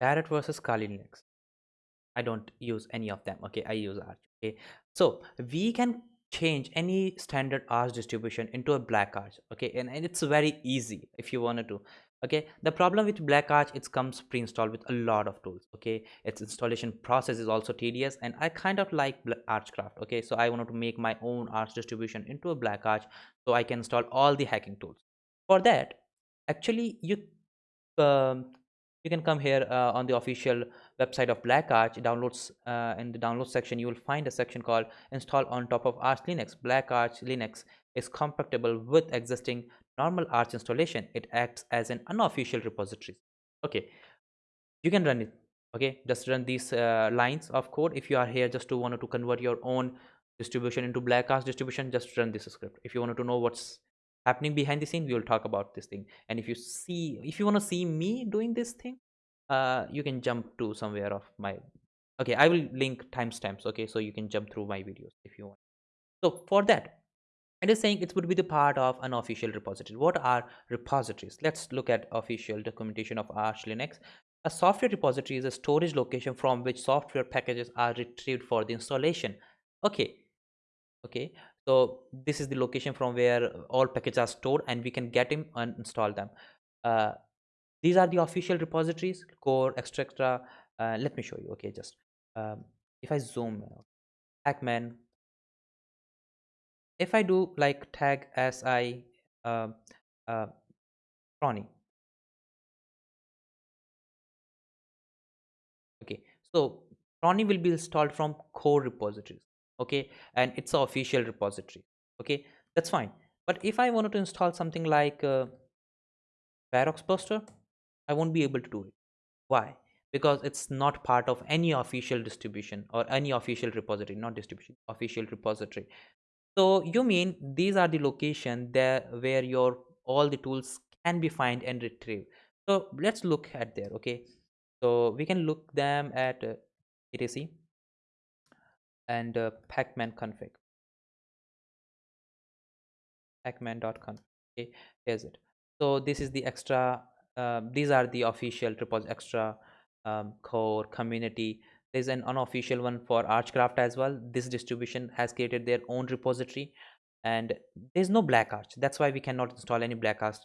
Parrot versus Kali Linux. I don't use any of them. Okay, I use Arch. Okay, so we can change any standard Arch distribution into a black Arch. Okay, and, and it's very easy if you wanted to. Okay, the problem with black Arch it comes pre-installed with a lot of tools. Okay, its installation process is also tedious, and I kind of like Archcraft. Okay, so I wanted to make my own Arch distribution into a black Arch so I can install all the hacking tools. For that, actually, you um, you can come here uh, on the official website of black arch downloads uh, in the download section you will find a section called install on top of arch linux. Black arch linux is compatible with existing normal arch installation. It acts as an unofficial repository. Okay. You can run it. Okay. Just run these uh, lines of code. If you are here just to want to convert your own distribution into black arch distribution just run this script. If you want to know what's happening behind the scene we will talk about this thing. And if you see if you want to see me doing this thing uh you can jump to somewhere of my okay i will link timestamps okay? So you can jump through my videos if you want. So for that it is saying it would be the part of an official repository. What are repositories? Let's look at official documentation of arch linux. A software repository is a storage location from which software packages are retrieved for the installation. Okay. Okay so this is the location from where all packages are stored and we can get them and install them. Uh, these are the official repositories core extra uh, let me show you. Okay just um, if i zoom pacman if i do like tag si uh, uh, cronie okay so cronie will be installed from core repositories okay and it's an official repository okay that's fine. But if i wanted to install something like uh, feroxbuster i won't be able to do it. Why? Because it's not part of any official distribution or any official repository not distribution official repository. So you mean these are the location there where your all the tools can be find and retrieve so let's look at there okay? So we can look them at uh, etc and uh, pacman config. Pacman.conf okay here's it. So this is the extra uh, these are the official repos extra um, core community. There's an unofficial one for archcraft as well. This distribution has created their own repository and there's no black arch. That's why we cannot install any black arch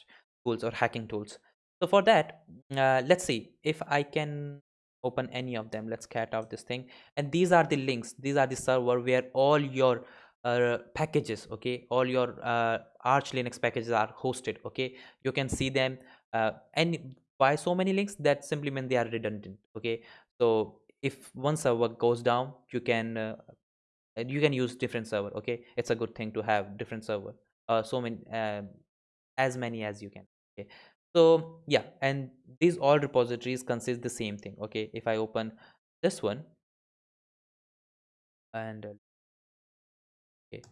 tools or hacking tools. So for that uh, let's see. If i can open any of them. Let's cat out this thing. And these are the links. These are the server where all your uh, packages okay? All your uh, arch linux packages are hosted okay? You can see them uh, and why so many links that simply mean they are redundant okay? So if one server goes down you can uh, you can use different server okay? It's a good thing to have different server uh, so many uh, as many as you can okay so yeah and these all repositories consist the same thing okay? If i open this one and uh, okay.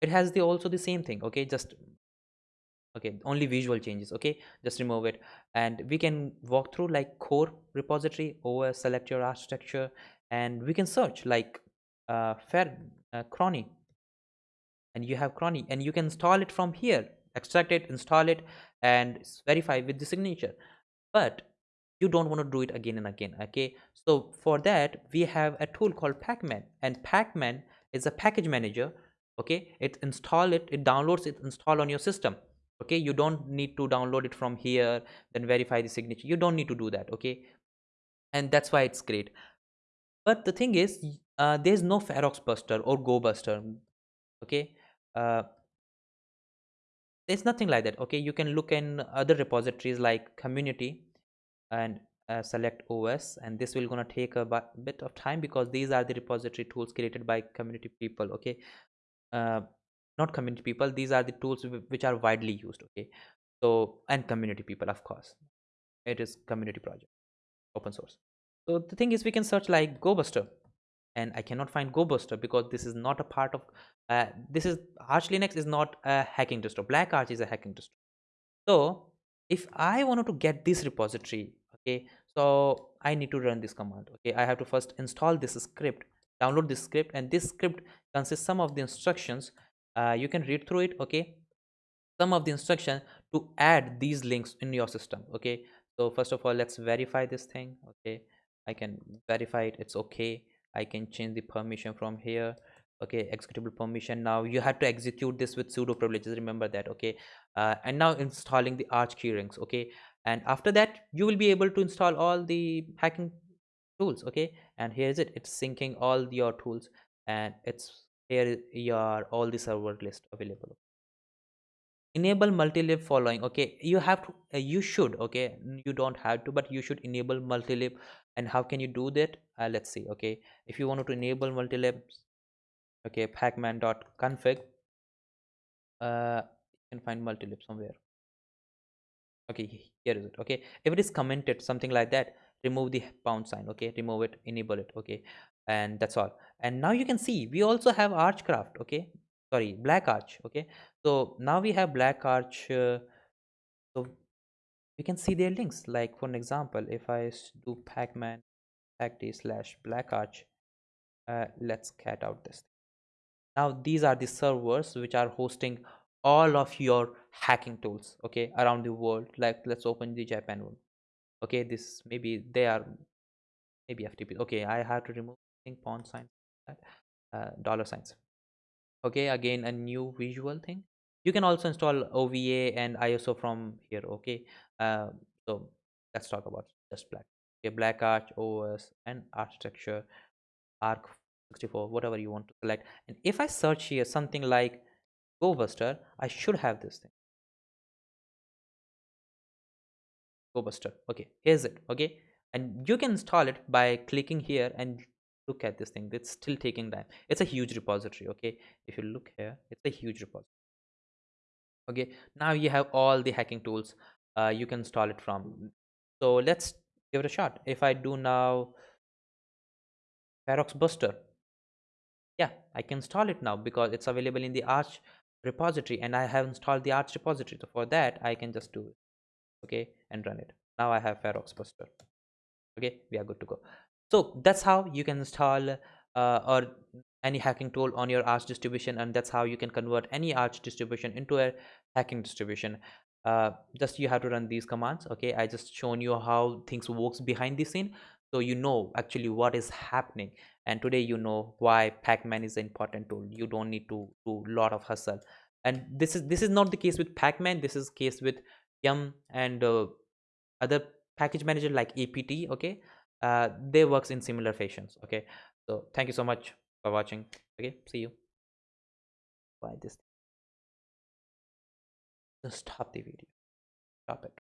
It has the also the same thing okay? Just okay only visual changes okay? Just remove it. And we can walk through like core repository or select your architecture and we can search like uh fair uh, cronie and you have cronie and you can install it from here. Extract it install it and verify with the signature. But you don't want to do it again and again okay? So for that we have a tool called pacman and pacman is a package manager okay? It install it it downloads it install on your system okay? You don't need to download it from here then verify the signature. You don't need to do that okay? And that's why it's great. But the thing is uh, there's no feroxbuster or gobuster okay? Uh, there's nothing like that okay? You can look in other repositories like community and uh, select os and this will gonna take a bit of time because these are the repository tools created by community people okay? Uh, not community people these are the tools which are widely used okay? So and community people of course. It is community project open source. So the thing is we can search like gobuster and i cannot find gobuster because this is not a part of uh, this is arch linux is not a hacking distro. Black arch is a hacking distro. So if i wanted to get this repository okay so i need to run this command okay? I have to first install this script download this script and this script consists some of the instructions uh, you can read through it okay? Some of the instruction to add these links in your system okay? So first of all let's verify this thing okay? I can verify it it's okay i can change the permission from here. Okay executable permission. Now you have to execute this with sudo privileges. Remember that okay? Uh, and now installing the arch keyrings okay? And after that you will be able to install all the hacking tools okay? And here's it. It's syncing all your tools and it's here your all the server list available enable multi-lib following okay? You have to uh, you should okay? You don't have to but you should enable multi-lib and how can you do that? Uh, let's see okay? If you want to enable multi-lib okay pacman.config uh you can find multi-lib somewhere. Okay here is it okay? If it is commented something like that remove the pound sign okay? Remove it enable it okay? And that's all. And now you can see we also have archcraft okay sorry black arch okay? So now we have black arch uh, so we can see their links. Like for an example if i do pacman pacd slash black arch uh, let's cat out this now these are the servers which are hosting all of your hacking tools okay around the world. Like let's open the japan one okay? This maybe they are maybe ftp okay? I have to remove thing pawn sign uh, dollar signs okay again a new visual thing you can also install ova and iso from here okay uh, so let's talk about just black okay black arch os and architecture arc 64 whatever you want to select and if i search here something like GoBuster, I should have this thing. GoBuster. Okay, here's it. Okay, and you can install it by clicking here and look at this thing. It's still taking time. It's a huge repository. Okay, if you look here, it's a huge repository. Okay, now you have all the hacking tools. Uh, you can install it from. So let's give it a shot. If I do now, feroxbuster. Yeah, I can install it now because it's available in the Arch repository and I have installed the Arch repository. So for that, I can just do it. Okay, and run it. Now I have feroxbuster. Okay, we are good to go. So that's how you can install uh, or any hacking tool on your Arch distribution, and that's how you can convert any Arch distribution into a hacking distribution. Uh, just you have to run these commands. Okay, I just shown you how things works behind the scene, so you know actually what is happening. And today you know why pacman is an important tool. You don't need to do a lot of hustle. And this is this is not the case with pacman. This is case with yum and uh, other package manager like apt okay uh, they works in similar fashions okay? So thank you so much for watching okay? See you. Why this. Just stop the video. Stop it